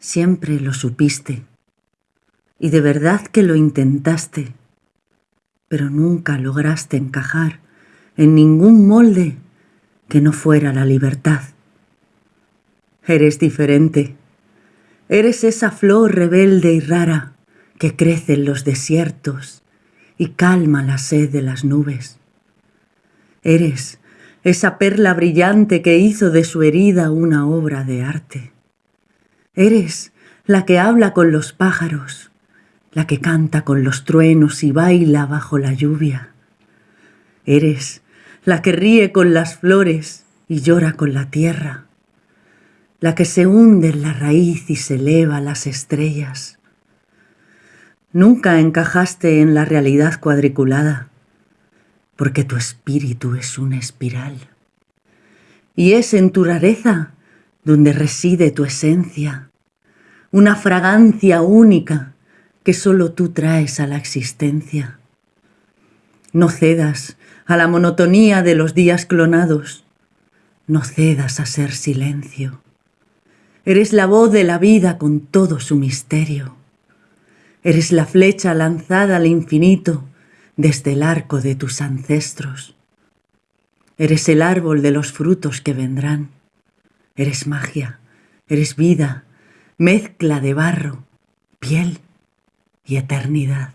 Siempre lo supiste. Y de verdad que lo intentaste, pero nunca lograste encajar en ningún molde que no fuera la libertad. Eres diferente. Eres esa flor rebelde y rara que crece en los desiertos y calma la sed de las nubes. Eres esa perla brillante que hizo de su herida una obra de arte. Eres la que habla con los pájaros, la que canta con los truenos y baila bajo la lluvia. Eres la que ríe con las flores y llora con la tierra, la que se hunde en la raíz y se eleva las estrellas. Nunca encajaste en la realidad cuadriculada, porque tu espíritu es una espiral. Y es en tu rareza donde reside tu esencia, una fragancia única que solo tú traes a la existencia. No cedas a la monotonía de los días clonados, no cedas a ser silencio. Eres la voz de la vida con todo su misterio. Eres la flecha lanzada al infinito desde el arco de tus ancestros. Eres el árbol de los frutos que vendrán. Eres magia, eres vida, mezcla de barro, piel y eternidad.